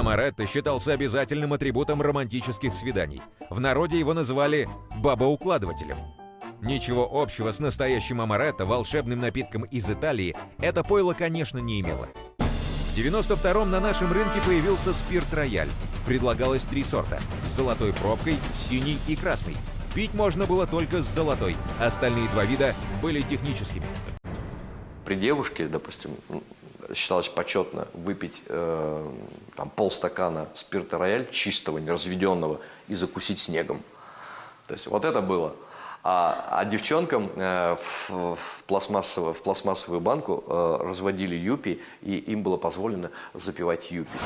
амаретто считался обязательным атрибутом романтических свиданий. В народе его называли «бабоукладывателем». Ничего общего с настоящим амаретто, волшебным напитком из Италии, это пойло, конечно, не имело. В 92-м на нашем рынке появился спирт «Рояль». Предлагалось три сорта – с золотой пробкой, синий и красный. Пить можно было только с золотой, остальные два вида были техническими. При девушке, допустим, считалось почетно выпить э, там, полстакана спирта рояль чистого, неразведенного и закусить снегом. То есть вот это было. А, а девчонкам э, в, в, пластмассовую, в пластмассовую банку э, разводили юпи, и им было позволено запивать юпи.